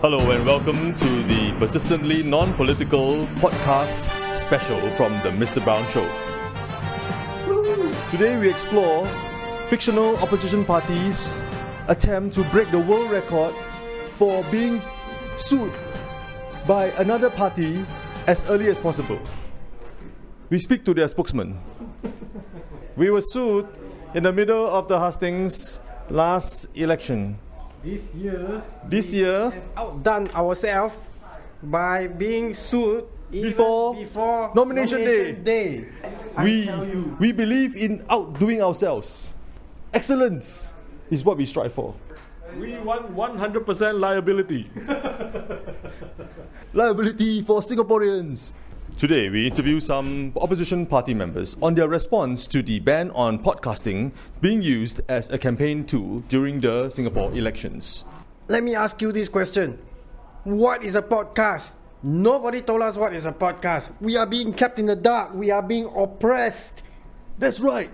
Hello and welcome to the persistently non-political podcast special from the Mr. Brown Show. Today we explore fictional opposition parties attempt to break the world record for being sued by another party as early as possible. We speak to their spokesman. We were sued in the middle of the hustings last election. This year, This year, outdone ourselves by being sued even Before before nomination day. day. We, we believe in outdoing ourselves. Excellence is what we strive for. We want 100% liability. Liability for Singaporeans. Today, we interview some opposition party members on their response to the ban on podcasting being used as a campaign tool during the Singapore elections. let me ask you this question: What is a podcast? Nobody told us what is a podcast. We are being kept in the dark. We are being oppressed. That's right.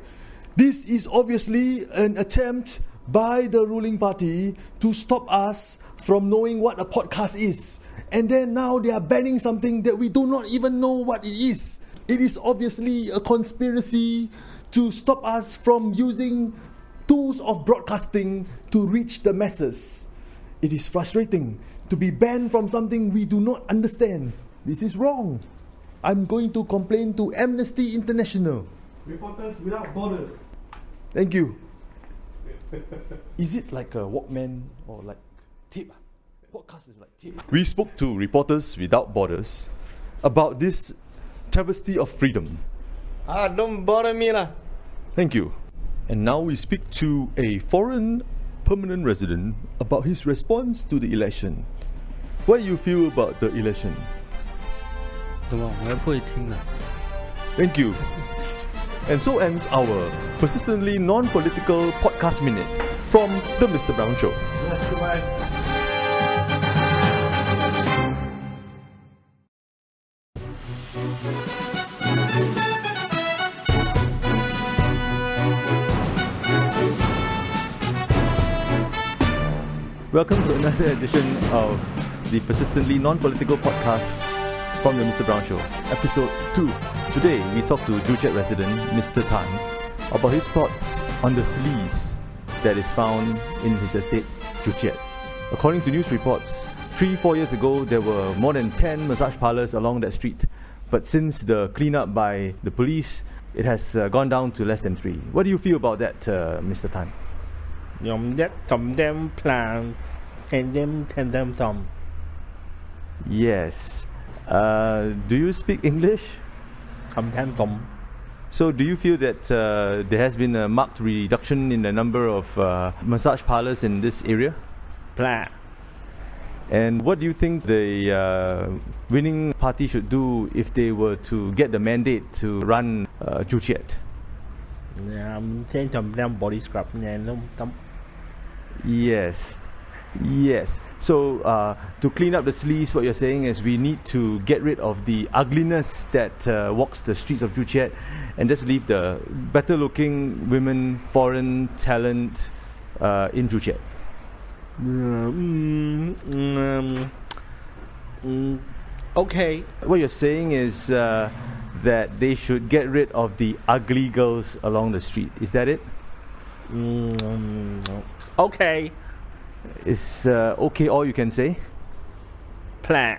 This is obviously an attempt by the ruling party to stop us from knowing what a podcast is. And then now they are banning something that we do not even know what it is. It is obviously a conspiracy to stop us from using tools of broadcasting to reach the masses. It is frustrating to be banned from something we do not understand. This is wrong. I'm going to complain to Amnesty International. Reporters without borders. Thank you. Is it like a Walkman or like tape? Podcast is like tape. We spoke to Reporters Without Borders about this travesty of freedom. Ah, don't bother me lah. Thank you. And now we speak to a foreign permanent resident about his response to the election. What you feel about the election? 什么？我还不会听啊。 Thank you. And so ends our persistently non-political podcast minute from the Mr. Brown Show. Yes, goodbye. Welcome to another edition of the persistently non-political podcast from the Mr. Brown Show, episode 2. Today we talk to Joo Chiat resident Mr. Tan about his thoughts on the sleaze that is found in his estate, Joo Chiat. According to news reports, three, four years ago there were more than 10 massage parlors along that street. But since the cleanup by the police, it has uh, gone down to less than three. What do you feel about that, uh, Mr. Tan? Yum that dum them plan and them and them thumb. Yes. Uh, do you speak English? Sometimes thumb. So do you feel that uh, there has been a marked reduction in the number of uh, massage parlors in this area? Plan. And what do you think the uh, winning party should do if they were to get the mandate to run uh, Joo Chiat? Um, body scrub Yes. Yes. So uh, to clean up the sleeves, what you're saying is we need to get rid of the ugliness that uh, walks the streets of Joo Chiat and just leave the better looking women, foreign talent uh, in Joo Chiat. Um, mm, mm, mm, okay. What you're saying is uh, that they should get rid of the ugly girls along the street. Is that it? Mm, um, no. OK Is uh, okay all you can say? plan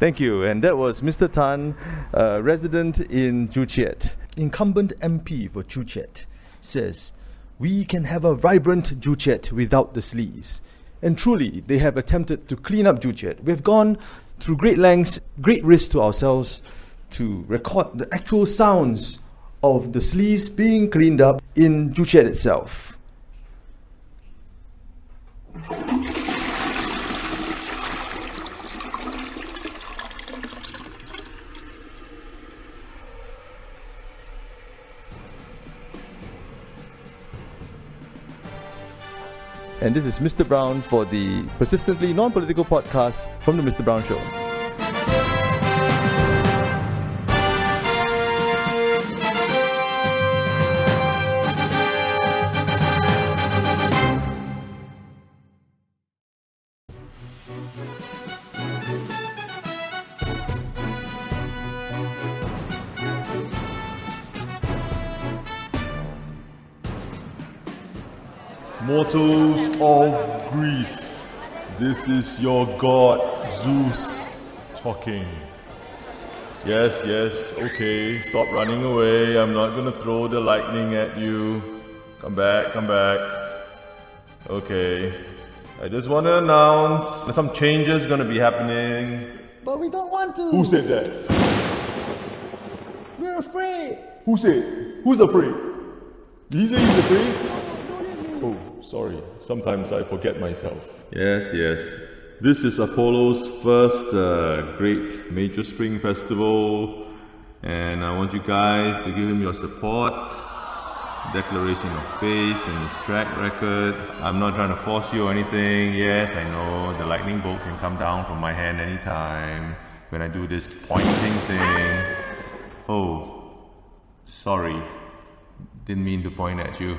Thank you. And that was Mr. Tan, uh, resident in Joo Chiat. Incumbent MP for Joo Chiat says, We can have a vibrant Joo Chiat without the sleaze. And truly, they have attempted to clean up Joo Chiat. We've gone through great lengths, great risk to ourselves to record the actual sounds of the sleaze being cleaned up in Joo Chiat itself. And this is Mr. Brown for the persistently non political podcast from The Mr. Brown Show. Is your god Zeus talking. Yes, yes, okay, stop running away. I'm not gonna throw the lightning at you. Come back, come back. Okay. I just want to announce that some changes gonna be happening. But we don't want to. Who said that? We're afraid. Who said? Who's afraid? He said he's afraid? Sorry. Sometimes I forget myself. Yes, yes. This is Apollo's first uh, great major spring festival, and I want you guys to give him your support. Declaration of faith and his track record. I'm not trying to force you or anything. Yes, I know the lightning bolt can come down from my hand anytime when I do this pointing thing. Oh, sorry. Didn't mean to point at you.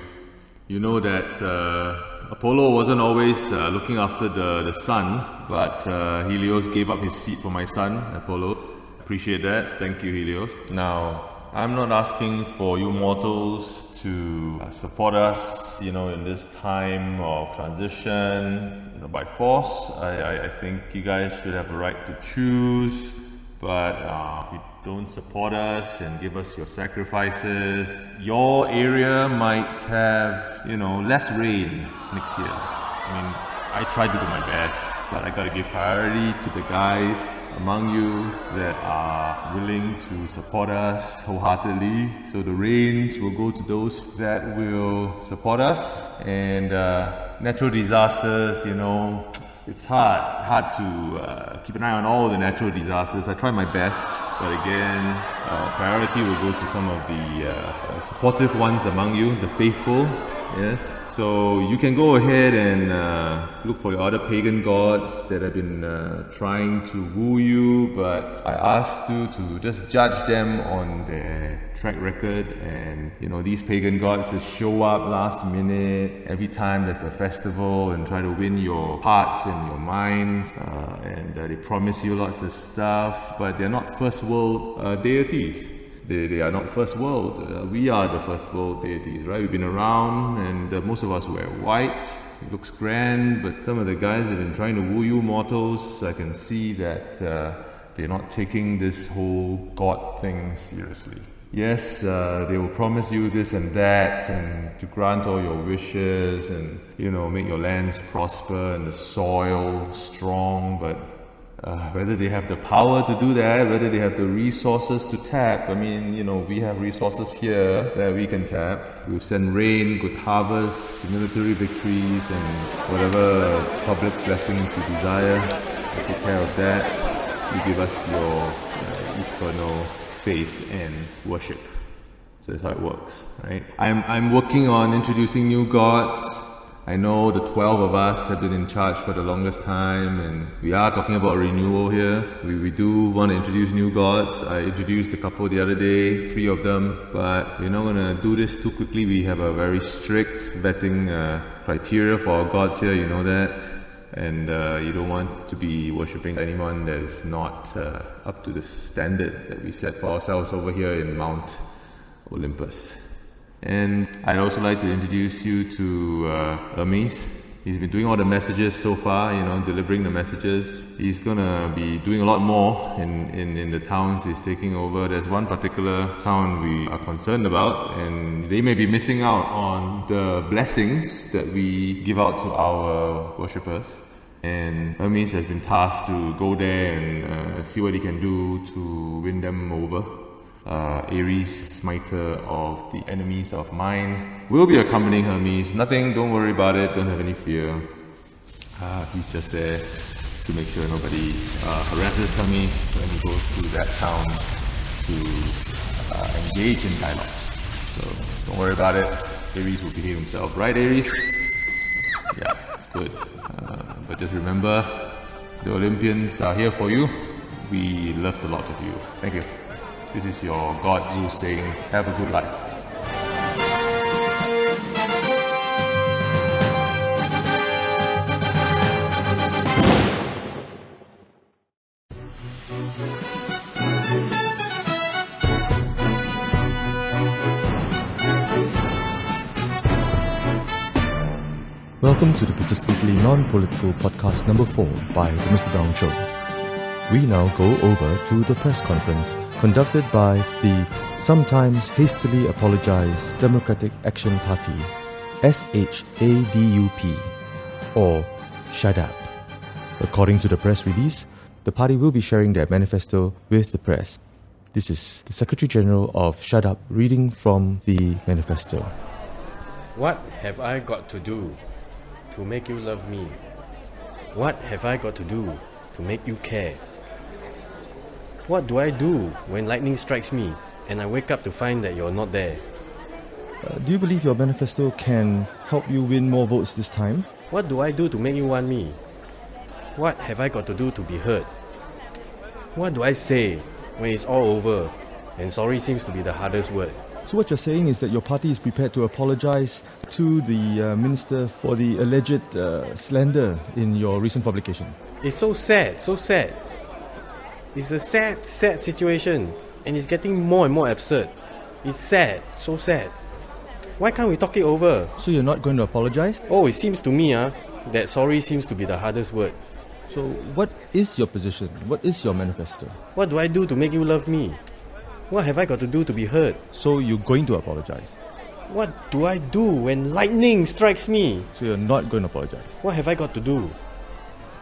You know that uh, Apollo wasn't always uh, looking after the, the sun, but uh, Helios gave up his seat for my son, Apollo. Appreciate that. Thank you, Helios. Now, I'm not asking for you mortals to uh, support us, you know, in this time of transition, you know, by force. I, I, I think you guys should have a right to choose. But uh, if you don't support us and give us your sacrifices, your area might have, you know, less rain next year. I mean, I try to do my best, but I gotta give priority to the guys among you that are willing to support us wholeheartedly. So the rains will go to those that will support us. And uh, natural disasters, you know, it's hard, hard to uh, keep an eye on all the natural disasters. I try my best, but again, priority will go to some of the uh, supportive ones among you, the faithful. Yes, so you can go ahead and uh, look for your other pagan gods that have been uh, trying to woo you, but I asked you to just judge them on their track record. And you know, these pagan gods just show up last minute every time there's a festival and try to win your hearts and your minds. Uh, and uh, they promise you lots of stuff, but they're not first world uh, deities they, they are not first world. Uh, we are the first world deities, right? We've been around, and uh, most of us wear white. It looks grand, but some of the guys have been trying to woo you mortals, I can see that uh, they're not taking this whole God thing seriously. Yes, uh, they will promise you this and that, and to grant all your wishes, and you know, make your lands prosper and the soil strong, but uh, whether they have the power to do that, whether they have the resources to tap. I mean, you know, we have resources here that we can tap. We send rain, good harvests, military victories, and whatever public blessings you desire. We take care of that. You give us your uh, eternal faith and worship. So that's how it works, right? I'm, I'm working on introducing new gods I know the 12 of us have been in charge for the longest time, and we are talking about renewal here. We, we do want to introduce new gods. I introduced a couple the other day, three of them, but we're not going to do this too quickly. We have a very strict vetting uh, criteria for our gods here, you know that. And uh, you don't want to be worshipping anyone that is not uh, up to the standard that we set for ourselves over here in Mount Olympus. And I'd also like to introduce you to uh, Hermes. He's been doing all the messages so far, you know, delivering the messages. He's gonna be doing a lot more in, in, in the towns he's taking over. There's one particular town we are concerned about, and they may be missing out on the blessings that we give out to our worshippers. And Hermes has been tasked to go there and uh, see what he can do to win them over uh, Ares, smiter of the enemies of mine, will be accompanying Hermes. Nothing, don't worry about it, don't have any fear. Uh, he's just there to make sure nobody uh, harasses Hermes when he goes to that town to uh, engage in dialogue. So don't worry about it. Ares will behave himself, right, Ares? Yeah, good. Uh, but just remember, the Olympians are here for you. We loved a lot of you. Thank you. This is your God Zeus saying, have a good life. Welcome to the Persistently Non Political Podcast number 4 by The Mr. Brown Show. We now go over to the press conference conducted by the sometimes hastily apologized Democratic Action Party, SHADUP, or SHADAP. According to the press release, the party will be sharing their manifesto with the press. This is the Secretary General of SHADAP reading from the manifesto. What have I got to do to make you love me? What have I got to do to make you care? What do I do when lightning strikes me and I wake up to find that you're not there? Uh, do you believe your manifesto can help you win more votes this time? What do I do to make you want me? What have I got to do to be heard? What do I say when it's all over and sorry seems to be the hardest word? So, what you're saying is that your party is prepared to apologize to the uh, minister for the alleged uh, slander in your recent publication. It's so sad, so sad. It's a sad, sad situation and it's getting more and more absurd. It's sad, so sad. Why can't we talk it over? So, you're not going to apologize? Oh, it seems to me uh, that sorry seems to be the hardest word. So, what is your position? What is your manifesto? What do I do to make you love me? What have I got to do to be heard? So, you're going to apologize? What do I do when lightning strikes me? So, you're not going to apologize? What have I got to do?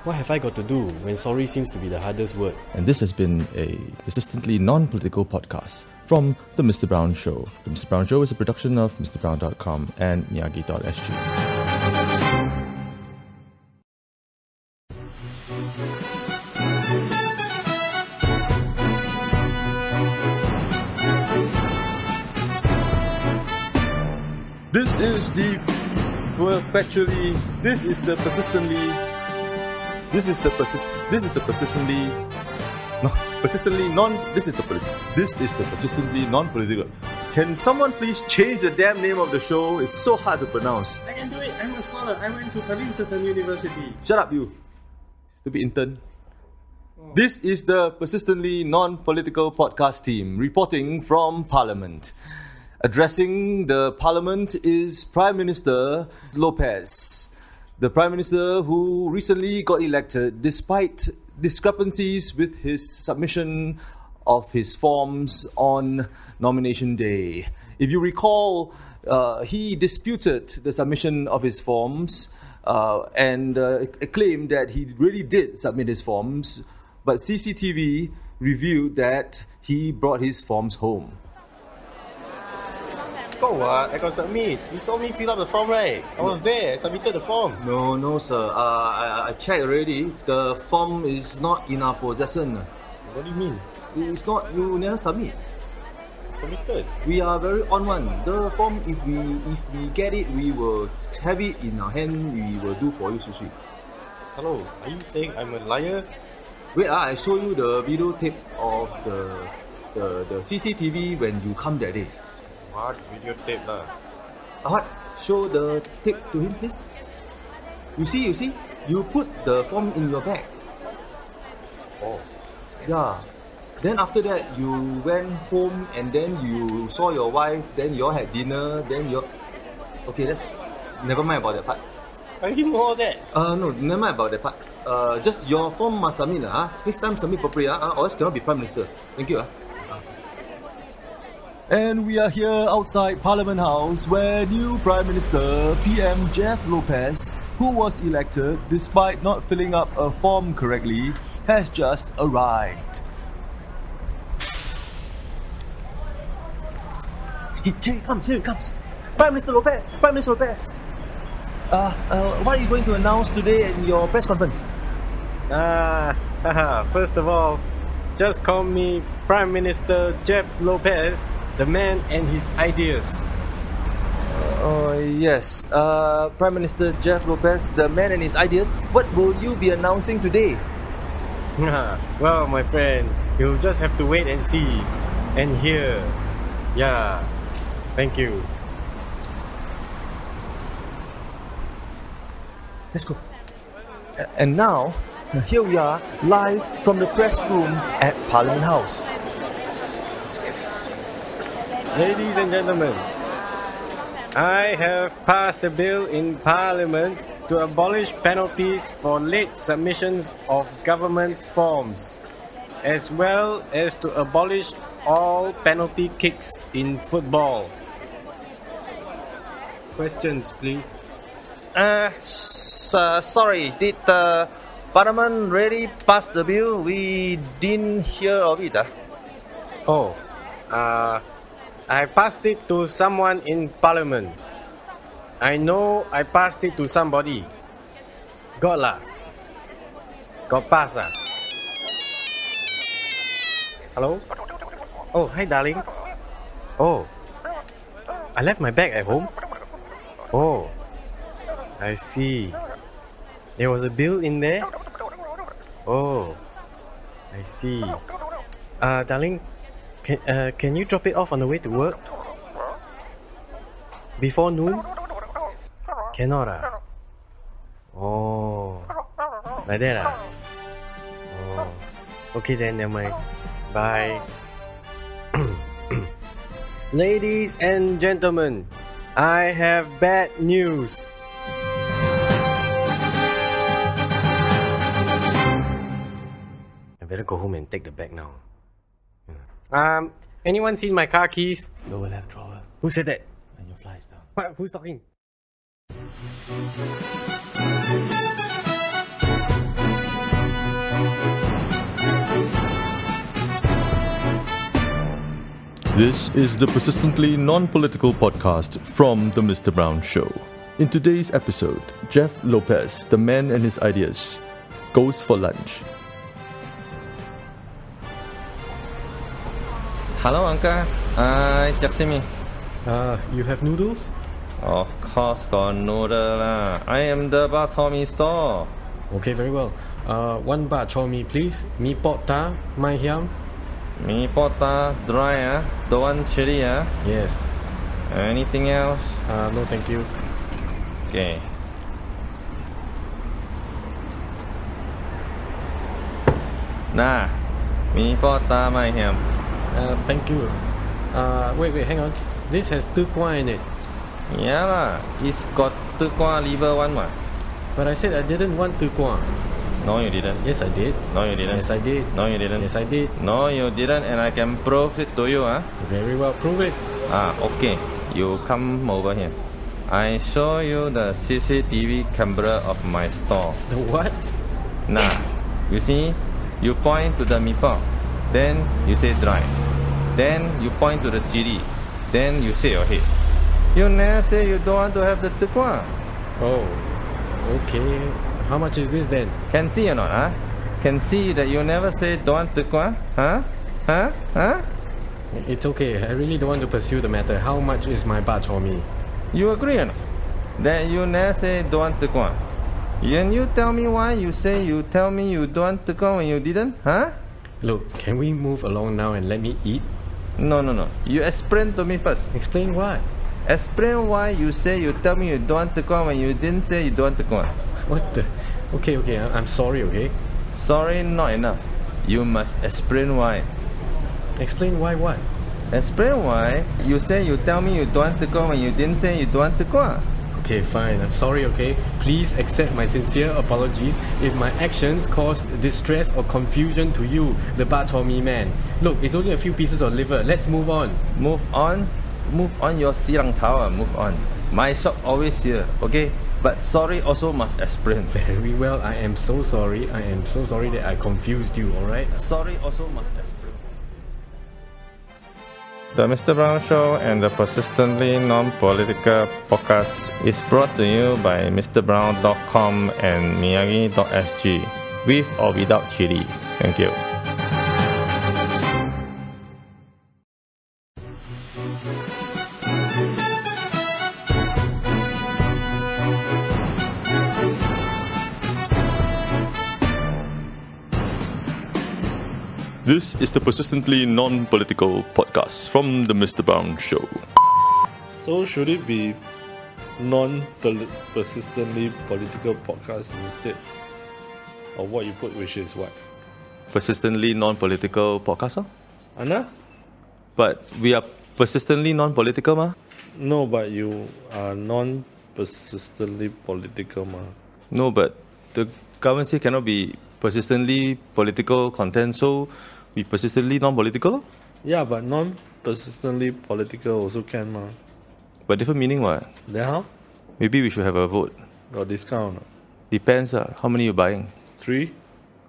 What have I got to do when sorry seems to be the hardest word? And this has been a persistently non political podcast from The Mr. Brown Show. The Mr. Brown Show is a production of MrBrown.com and Miyagi.sg. This is the perpetually. This is the persistently. This is the persist. This is the persistently. No, persistently non. This is the. This is the persistently non-political. Can someone please change the damn name of the show? It's so hard to pronounce. I can do it. I'm a scholar. I went to Princeton University. Shut up, you stupid intern. This is the persistently non-political podcast team reporting from Parliament. Addressing the Parliament is Prime Minister Lopez, the Prime Minister who recently got elected despite discrepancies with his submission of his forms on nomination day. If you recall, uh, he disputed the submission of his forms uh, and uh, claimed that he really did submit his forms, but CCTV revealed that he brought his forms home. Go what? I got submit. You saw me fill up the form, right? I was there. I submitted the form. No, no, sir. Uh, I, I checked already. The form is not in our possession. What do you mean? It's not. You never submit. Submitted. We are very on one. The form, if we if we get it, we will have it in our hand. We will do for you, Susui. Hello. Are you saying I'm a liar? Wait, ah, I show you the video tape of the the the CCTV when you come that day. What videotape lah? Ahad, show the tape to him, please. You see, you see, you put the form in your bag. Oh. Yeah. Then after that, you went home and then you saw your wife. Then you all had dinner. Then you. Okay, that's never mind about that part. I didn't know all that. Uh, no, never mind about that part. Uh, just your form must submit. Uh, next time submit properly, ah. Uh, or else cannot be prime minister. Thank you, ah. And we are here outside Parliament House where new Prime Minister PM Jeff Lopez, who was elected despite not filling up a form correctly, has just arrived. He comes, here he comes. Prime Minister Lopez, Prime Minister Lopez. Uh, uh, what are you going to announce today in your press conference? Ah, haha. First of all, just call me Prime Minister Jeff Lopez, the man and his ideas. Oh, yes. Uh, Prime Minister Jeff Lopez, the man and his ideas. What will you be announcing today? well, my friend, you'll just have to wait and see and hear. Yeah. Thank you. Let's go. And now, here we are, live from the press room at Parliament House. Ladies and gentlemen, I have passed a bill in Parliament to abolish penalties for late submissions of government forms, as well as to abolish all penalty kicks in football. Questions, please. Uh, uh, sorry, did the Parliament really pass the bill? We didn't hear of it. ah. Oh, uh, I passed it to someone in Parliament. I know I passed it to somebody. Got lah. Got pass ah. Hello? Oh, hi darling. Oh, I left my bag at home. Oh, I see. There was a bill in there? Oh, I see. Uh, darling, can, uh, can you drop it off on the way to work? Before noon? Cannot ah. Oh, like that ah. Oh, okay then, never mind. Bye. Ladies and gentlemen, I have bad news. I better go home and take the bag now. Um, anyone seen my car keys? Lower left drawer Who said that? and your flies down. What? Who's talking? This is the persistently non political podcast from The Mr. Brown Show. In today's episode, Jeff Lopez, the man and his ideas, goes for lunch. Hello, Uncle. I just me. Uh, you have noodles? Of course, got noodle lah. I am the Bak Chor Mee store. Okay, very well. Uh, one bak chor mee, please. Mee pot ta, mai hiam. Mee pota dry ah, don't want chili ah. Yes. Anything else? Uh, no, thank you. Okay. Nah, mee pota mai hiam. Uh, thank you. Uh, wait, wait, hang on. This has tu kwa in it. Yeah lah, it's got tu kwa liver one what? But I said I didn't want tu kwa. No, you didn't. Yes, I did. No, you didn't. Yes, I did. No, you didn't. Yes, I did. No, you didn't, and I can prove it to you ah. Very well, prove it. Ah, okay. You come over here. I show you the CCTV camera of my store. The what? Nah, you see, you point to the meatball, then you say dry, then you point to the chili, then you say your head. You never say you don't want to have the tukwa. Oh, okay. How much is this then? Can see or not, huh? Can see that you never say don't want tukwa, huh? Huh? Huh? It's okay. I really don't want to pursue the matter. How much is my bak chor mee? You agree or not? That you never say don't want tukwa. When you tell me why you say you tell me you don't want tukwa when you didn't, huh? Look, can we move along now and let me eat? No, no, no. You explain to me first. Explain what? Explain why you say you tell me you don't want to go when you didn't say you don't want to go. What the? Okay, okay. I- I'm sorry. Okay. Sorry, not enough. You must explain why. Explain why what? Explain why you say you tell me you don't want to go when you didn't say you don't want to go. Okay, fine. I'm sorry. Okay. Please accept my sincere apologies if my actions caused distress or confusion to you, the mee man. Look, it's only a few pieces of liver. Let's move on. Move on. Move on your silang tower. Ah. Move on. My shop always here, okay? But sorry also must explain. Very well. I am so sorry. I am so sorry that I confused you. All right. Sorry also must. The Mr. Brown Show and the Persistently Non-Political Podcast is brought to you by MrBrown.com and Miyagi.sg, with or without chili. Thank you. This is the persistently non political podcast from The Mr. Brown Show. So should it be non persistently political podcast instead of what you put, which is what? Persistently non political podcast, huh? Anna? But we are persistently non political, ma? No, but you are non-persistently political, ma. No, but the government cannot be persistently political content, so we persistently non-political. Yeah, but non-persistently political also can, ma. But different meaning what? Then how? Maybe we should have a vote. Got discount? or not? Depends uh, how many you buying. Three?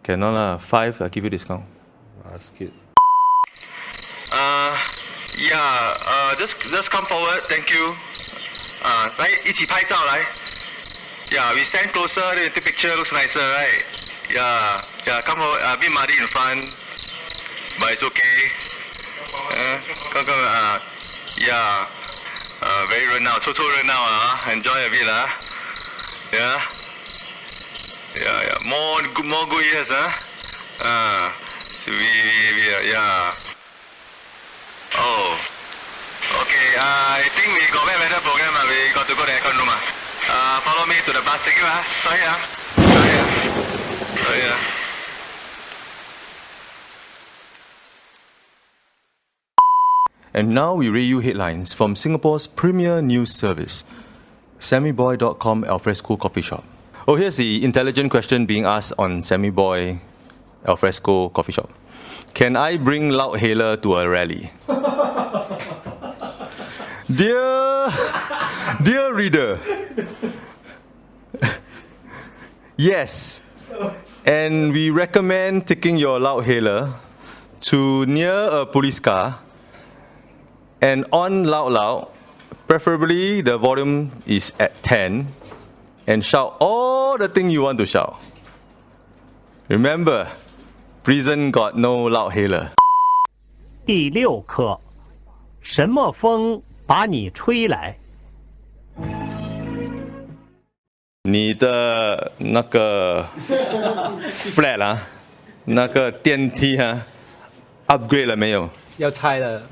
Cannot lah. Five, I give you discount. Ask it. Uh, yeah, uh, just just come forward, thank you. Uh, 来一起拍照来。Yeah, we stand closer, then the picture looks nicer, right? Yeah, yeah, come over, uh, bit muddy in front, but it's okay. Eh, uh, go, go, uh, ah, yeah, ya. uh, very run now, so, so run now uh, ah. enjoy a bit, uh. yeah, yeah, yeah, more good, more good years, huh? Uh, we, we, yeah, oh, okay, uh, I think we got better program, uh, we got to go to the aircon room, uh. Uh, follow me to the bus, thank you, uh. sorry, uh. sorry, uh. sorry, uh. uh. And now we read you headlines from Singapore's premier news service, SammyBoy.com Alfresco Coffee Shop. Oh, here's the intelligent question being asked on Sammy Boy Alfresco Coffee Shop. Can I bring Loud Hailer to a rally? dear, dear reader, yes, and we recommend taking your Loud Hailer to near a police car and on loud loud, preferably the volume is at 10 and shout all the thing you want to shout. Remember, prison got no loud hailer. 第六课，什么风把你吹来？你的那个 flat 啊，那个电梯啊，upgrade 了没有？要拆了，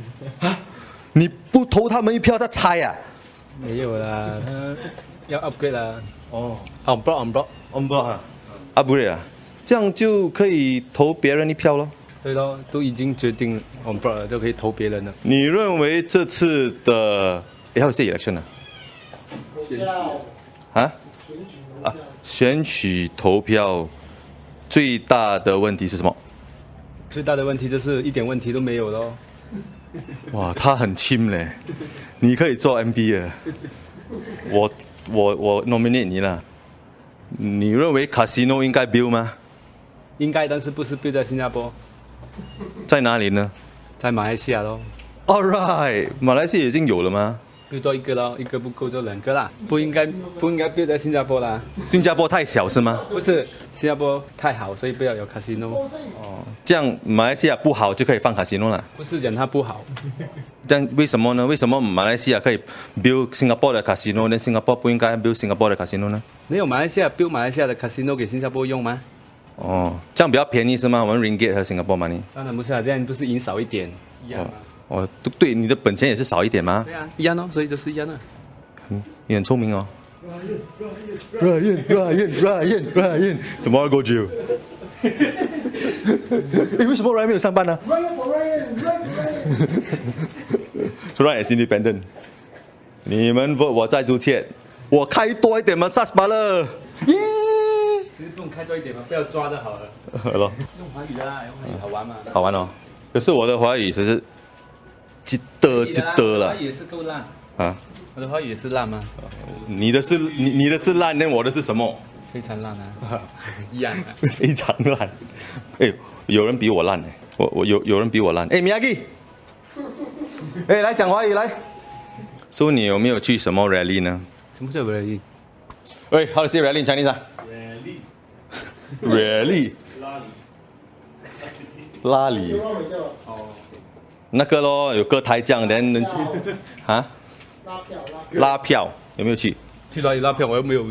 你不投他们一票，他拆啊？没有啦，他要 upgrade 啦。哦，on block on block on block 啊，upgrade 啊，这样就可以投别人一票咯。对咯，都已经决定 on block 了，就可以投别人了。你认为这次的诶还有些 election 啊？啊？啊，选举投票最大的问题是什么？最大的问题就是一点问题都没有咯。哇，他很轻嘞，你可以做 MB 啊。我我我 nominate 你了。你认为 casino 应该 build 吗？应该，但是不是 build 在新加坡，在哪里呢在马来西亚咯。？All right，马来西亚已经有了吗？Build 多一个咯，一个不够就两个啦。不应该不应该 build 在新加坡啦。新加坡太小是吗？不是，新加坡太好，所以不要有 casino。这样马来西亚不好就可以放 casino 了。不是讲它不好，这样为什么呢？为什么马来西亚可以 build Singapore 的 casino，那新加坡不应该 build Singapore 的 casino 呢？你有马来西亚 build 马来西亚的 casino 给新加坡用吗？哦，这样比较便宜是吗？我们 ringgit 和 Singapore money。当然不是啊，这样不是赢少一点一样吗？哦，对对，你的本钱也是少一点吗？对啊，一样哦，所以就是一样的。嗯，你很聪明哦。Ryan Ryan Ryan Ryan tomorrow go jail 诶，为什么 Ryan 没有上班呢 Ryan for Ryan, Ryan for Ryan.？To run as independent。你们 vote 我再出钱，我开多一点 massage 罢了。耶！其实不用开多一点嘛，不要抓就好了。好了，用华语的啦，用华语好玩嘛。好玩哦。可是我的华语只是记得记得了我的华语也是够烂，啊。我的话也是烂吗？你的是你你的是烂，那我的是什么？非常烂啊，一样啊。非常烂。哎，有人比我烂哎，我我有有人比我烂。哎，Miyagi，哎，来讲华语来。说你有没有去什么 rally 呢？什么叫 rally？喂，How to say rally in Chinese 啊？rally。拉里。哦，那个咯，有歌台这样，人人啊拉票拉票。拉票有没有去？去哪里拉票？我又没有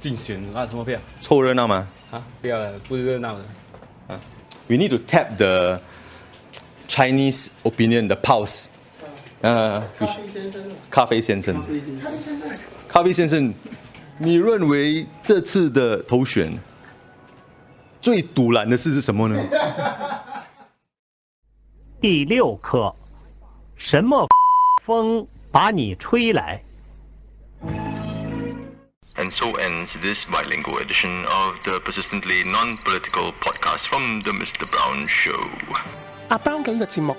竞选，拉什么票？凑热闹吗？啊，不要了，不热闹的。We need to tap the Chinese opinion, the pulse. 呃、咖啡先生，咖啡先生，咖啡先生，咖啡先生，你认为这次的投选最堵然的事是什么呢？第六课，什么风把你吹来。And so ends this bilingual edition of the persistently non-political podcast from the Mr. Brown Show. 阿 Brown 嘅呢個節目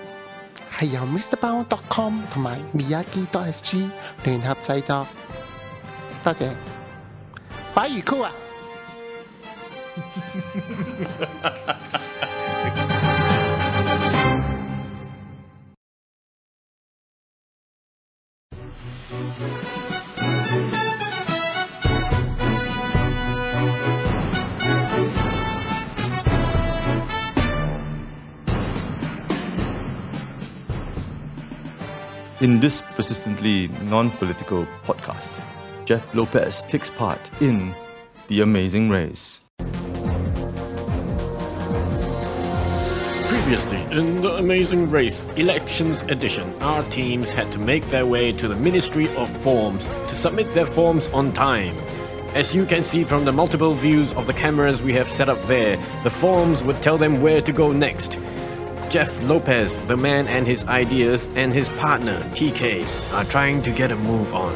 係由 MrBrown.com 同埋 Miyagi.sg 聯合製作，多謝。擺魚箍啊！In this persistently non political podcast, Jeff Lopez takes part in The Amazing Race. Previously, in the Amazing Race Elections Edition, our teams had to make their way to the Ministry of Forms to submit their forms on time. As you can see from the multiple views of the cameras we have set up there, the forms would tell them where to go next. Jeff Lopez, the man and his ideas, and his partner, TK, are trying to get a move on.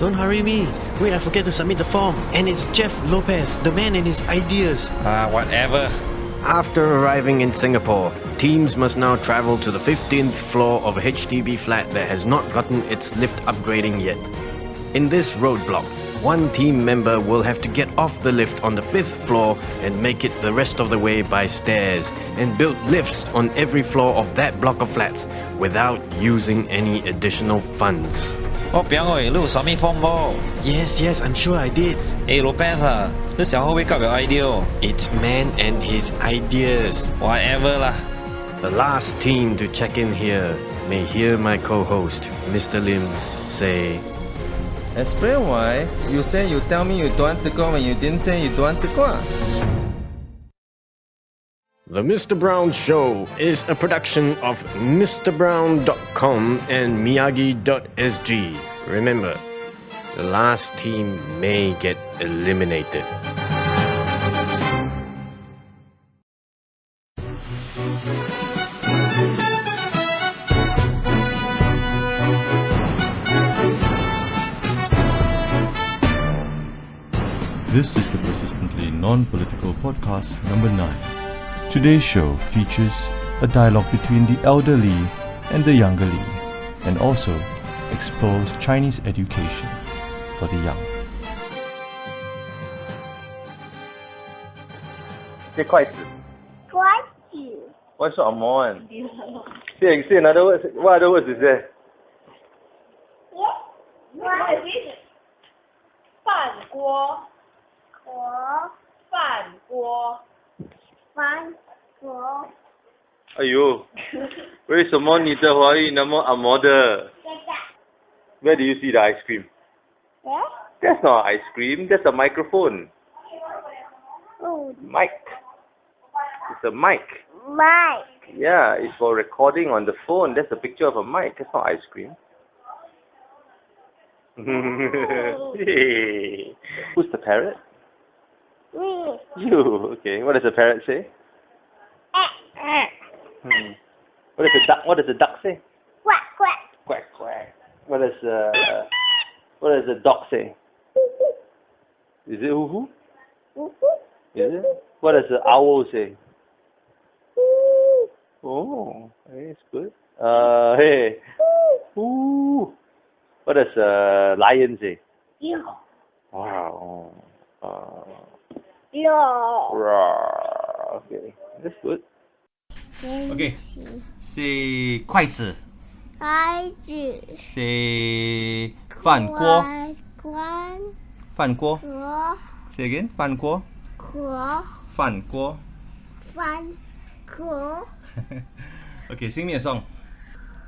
Don't hurry me. Wait, I forget to submit the form. And it's Jeff Lopez, the man and his ideas. Ah, whatever. After arriving in Singapore, teams must now travel to the 15th floor of a HDB flat that has not gotten its lift upgrading yet. In this roadblock, one team member will have to get off the lift on the fifth floor and make it the rest of the way by stairs and build lifts on every floor of that block of flats without using any additional funds. Oh, Biangoy, eh, Lou, Sammy Fombo. Yes, yes, I'm sure I did. Hey, Lopez, uh, this is wake up your idea. It's man and his ideas. Whatever lah. The last team to check in here may hear my co-host, Mr. Lim, say Explain why you say you tell me you don't want to go when you didn't say you don't want to go. The Mr. Brown Show is a production of MrBrown.com and Miyagi.sg. Remember, the last team may get eliminated. This is the Persistently Non Political Podcast number 9. Today's show features a dialogue between the elderly and the younger Li, and also explores Chinese education for the young. 这筷子。筷子。 What's on one? Say, say another word. What other words is there? 饭锅。 锅。饭锅。饭锅。哎呦，为什么你的华语那么按摩的？Where do you see the ice cream? That's not ice cream. That's a microphone. Oh, Mic. It's a mic. my. Yeah, it's for recording on the phone. That's a picture of a mic. That's not ice cream. Hey. Who's the parrot? Me. You. Okay. What does the parrot say? Hmm. What does the duck? What does the duck say? Quack, quack. Quack quack. What does uh, What does the dog say? Is it hoo hoo? Is it? What does the owl say? Oh, hey, it's good. Uh, hey. Ooh. What does uh, lion say? Wow. Uh, Yo. rawr. okay, that's good. Okay. Say 筷子筷子。 ，say 饭锅，关。饭锅锅。 ，say again 饭锅，锅。饭锅。饭锅。 okay, sing me a song.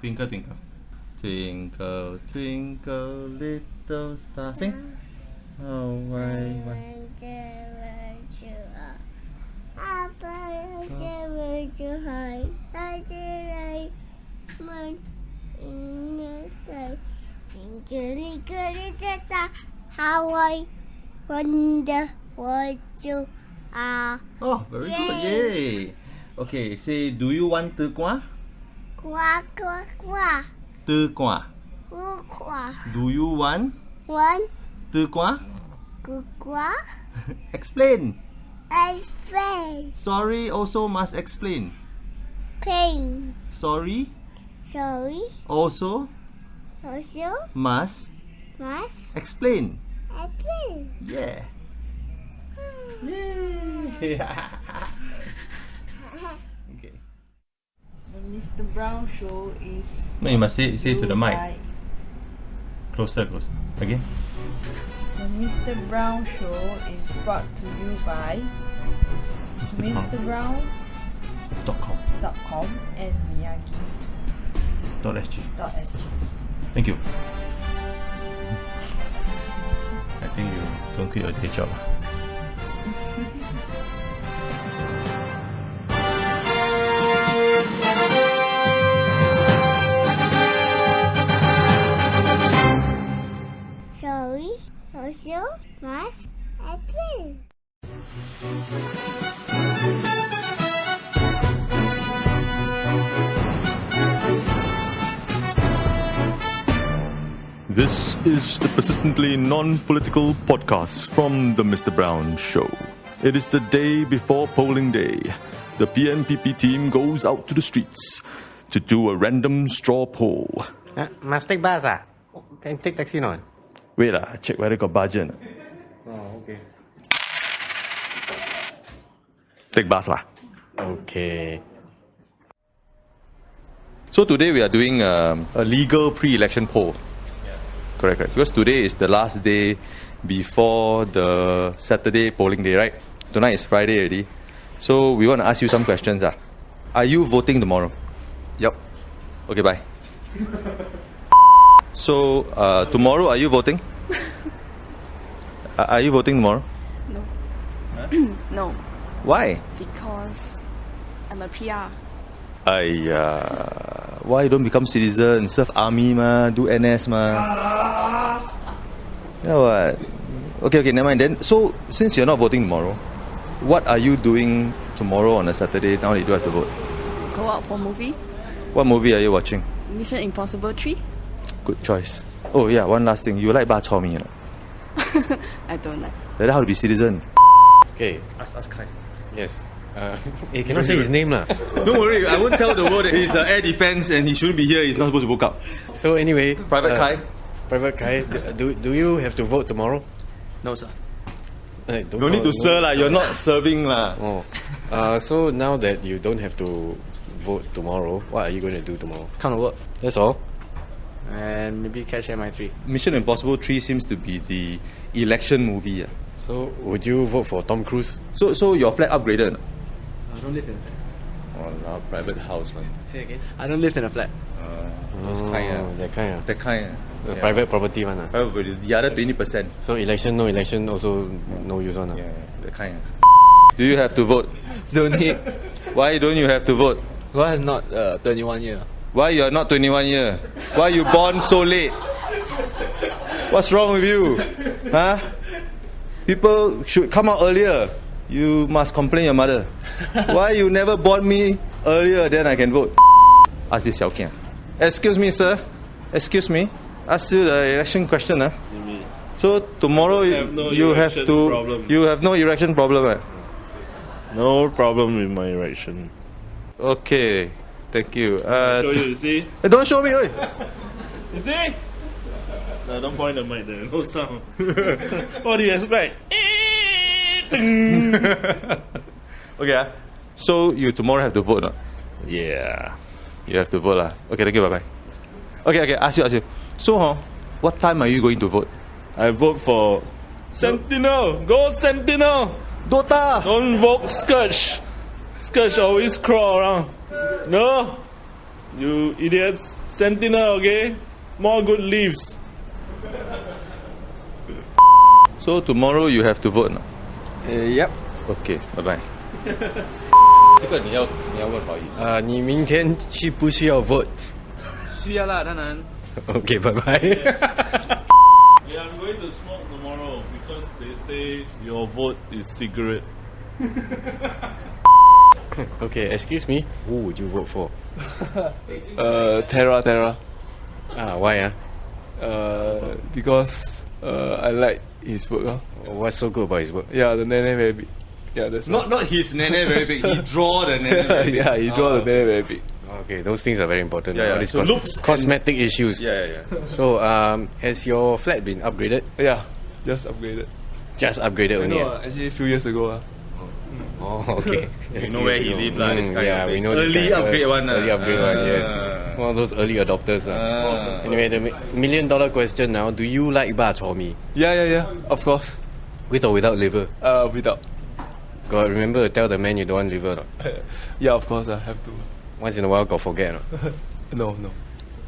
Twinkle twinkle, twinkle twinkle little star. Sing. Oh why why? Hawaii, wonder what you are. Oh, very good. Yay. Okay, say do you want to go? Quack, quack, quack. Tư qua. Gu qua. Do you want One. Tư qua? Gu qua. Explain. Explain. Sorry also must explain. Pain. Sorry Sorry. also Also. must Must. explain. Explain. Yeah. yeah. okay. The Mr. Brown show is. No, you must say say to the mic. by- Closer, closer. Again. The Mr. Brown show is brought to you by Mr. Brown. Mr. Brown Dot com. dot com and Miyagi Dot sg. dot sg. Thank you. I think you don't quit your day job. Also. Must. Explain. This is the persistently non political podcast from The Mr. Brown Show. It is the day before polling day. The PNPP team goes out to the streets to do a random straw poll. Uh, must take bus ah? Can take taxi not? Wait, lah, check whether got budget. Oh, okay. Take bus lah. Okay. So today we are doing um, a legal pre-election poll. Yeah. Correct, correct. Because today is the last day before the Saturday polling day, right? Tonight is Friday already. So we want to ask you some questions. Ah. Are you voting tomorrow? Yep. Okay, bye. So uh, tomorrow, are you voting? Uh, are you voting tomorrow? no, No. Why? because I'm a PR. Aiya, why don't become citizen, serve army ma, do NS ma. Yeah, what? Okay, okay, never mind then. So, since you're not voting tomorrow, what are you doing tomorrow on a Saturday now that you don't have to vote? Go out for movie. What movie are you watching? Mission Impossible 3. Good choice. Oh yeah, one last thing. You like bak chor mee or not? I don't like. Like that how to be citizen? Okay. Ask, ask Kai. Yes. Uh, eh, cannot say his name lah. Don't worry, I won't tell the world that he's uh, air defense and he shouldn't be here. He's not supposed to book up. So anyway, Private Kai? Private Kai, d- do, do you have to vote tomorrow? No, sir. Eh, don't No need to no- sir lah. You're not serving lah. Oh. Uh, so now that you don't have to vote tomorrow, what are you going to do tomorrow? Come to work. That's all. And maybe catch MI3. Mission Impossible 3 seems to be the election movie. ah. So would you vote for Tom Cruise? So so your flat upgraded? or? I don't live in a flat. Oh, no, private house man. Say again? I don't live in a flat. Uh, Those kind ah. that kind ah. That kind. The Yeah. private property one ah. Private property. The other twenty percent. So election, no election, also no use one ah. Yeah, that kind. Do you have to vote? Don't need. Why don't you have to vote? Why not uh, 21 year? Why you're not 21 year? Why you born so late? What's wrong with you? Huh? People should come out earlier. You must complain your mother. Why you never born me earlier then I can vote? Ask this Xiao Kian. Excuse me, sir. Excuse me. Ask you the election question. Huh? So tomorrow you, have no you have erection to problem. you have no erection problem. Eh? No problem with my erection. Okay. Thank you. Uh, show you, you see? Eh, don't show me. Oi. You see? No, don't point the mic there. No sound. what do you expect? okay. ah. So you tomorrow have to vote. Not? Yeah. You have to vote. lah. Okay, thank you. Bye bye. Okay, okay. Ask you, ask you. So, huh, what time are you going to vote? I vote for Sentinel. Go Sentinel. Dota. Don't vote Scourge. Scourge always crawl around. No. You idiots. Sentinel, okay? More good leaves. So tomorrow you have to vote. Not? Uh, yep. Okay, bye bye. 这个你要你要问华语。啊，你明天需不需要 vote？需要啦，当然。 Okay, bye bye. Yeah, I'm going to smoke tomorrow because they say your vote is cigarette. okay, excuse me. Who would you vote for? Uh, Terra, Terra. Ah, why ah? Uh, because uh, I like his work. Uh. What's so good about his work? Yeah, the nene very big. Yeah, that's Not all. not his nene very big. He draw the nene very big. yeah, he draw Ah, the nene very big. Okay, those things are very important. Yeah, yeah. So cos- looks cosmetic issues. Yeah, yeah, yeah. So, um, has your flat been upgraded? Yeah, just upgraded. Just upgraded I only. know, ah? uh, actually, a few years ago. Uh. Oh, okay. You know where he live lah, this kind yeah, of we place. know this Early kind of- upgrade one lah. Early upgrade one, yes. Ah. One of those early adopters. ah. Ah. Anyway, the mi- million dollar question now: Do you like bak chor mee? Yeah, yeah, yeah. Of course. With or without liver? Uh, without. God, remember to tell the man you don't want liver. or not? yeah, of course. I have to. Once in a while, got forget. or not? No, no.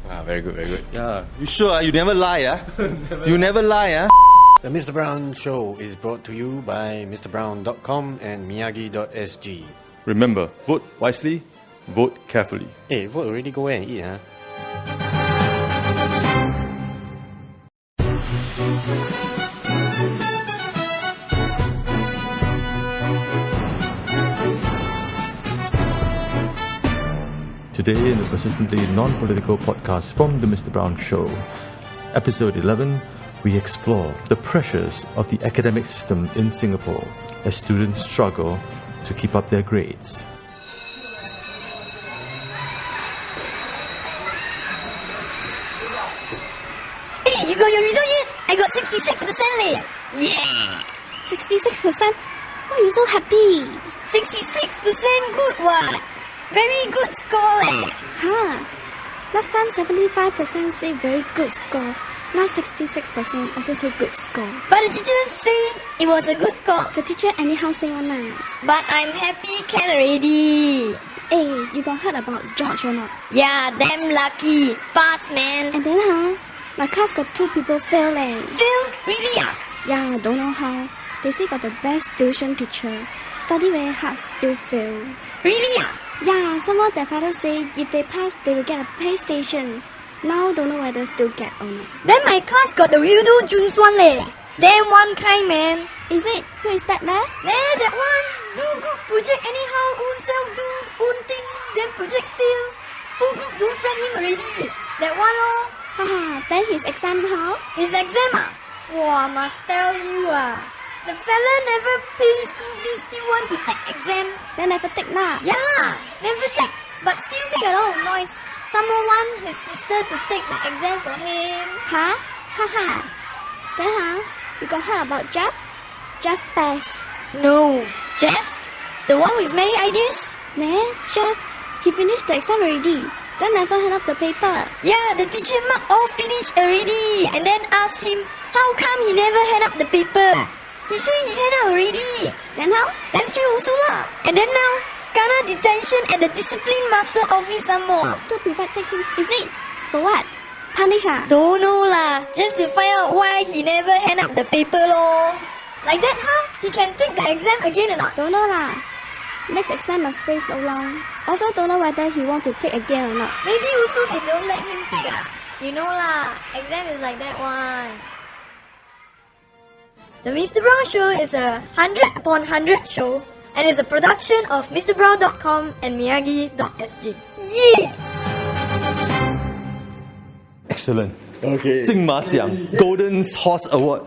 Ah, very good, very good. Yeah. You sure? ah? You never lie, ah? you never lie, ah? The Mr. Brown Show is brought to you by MrBrown.com and Miyagi.sg. Remember, vote wisely, vote carefully. Hey, vote already go and eat, huh? Today, in the persistently non political podcast from The Mr. Brown Show, episode 11, we explore the pressures of the academic system in Singapore as students struggle to keep up their grades. Hey, you got your result yet? I got 66% leh. Yeah. 66%? Why are you so happy? 66% good what? Very good score leh. Huh. Last time 75% say very good score. Now 66% also say good score. But the teacher say it was a good score. The teacher anyhow say one lah. But I'm happy can already. Hey, you got heard about George or not? Yeah, damn lucky. Pass man. And then huh, my class got two people fail leh. Fail? Really ah? Yeah, don't know how. They say got the best tuition teacher. Study very hard, still fail. Really ah? Yeah, someone their father say if they pass, they will get a PlayStation. Now don't know whether still get or not. Then my class got the weirdo Juice one leh. Then one kind man. Is it? Who is that man? There, that one. Do group project anyhow, own self do own thing, then project fail. Whole group don't friend him already. That one lor. Haha, then his exam how? His exam ah? Wow, must tell you ah. The fella never pay school fees, still want to take exam. Then never take lah. Yeah lah, never take, but still make a lot of noise. Someone want his sister to take the exam for him. Huh? Haha. then huh, you got heard about Jeff? Jeff Bass. No. Jeff? The one with many ideas? Nah, Jeff, he finished the exam already. Then never hand up the paper. Yeah, the teacher mark all finished already. And then asked him, how come he never hand up the paper? He said he hand up already. Then how? Then fail also lah. And then now, kena detention at the discipline master office some more. To prevent take him. Is it? For what? Punish ah? Don't know lah. Just to find out why he never hand up the paper lor. Like that huh? He can take the exam again or not? Don't know lah. Next exam must wait so long. Also don't know whether he want to take again or not. Maybe also they don't let him take ah. You know lah, exam is like that one. The Mr. Brown Show is a 100 upon 100 show and is a production of MrBrown.com and Miyagi.sg. Yeah! Excellent. Okay. 金马奖 Golden Horse Award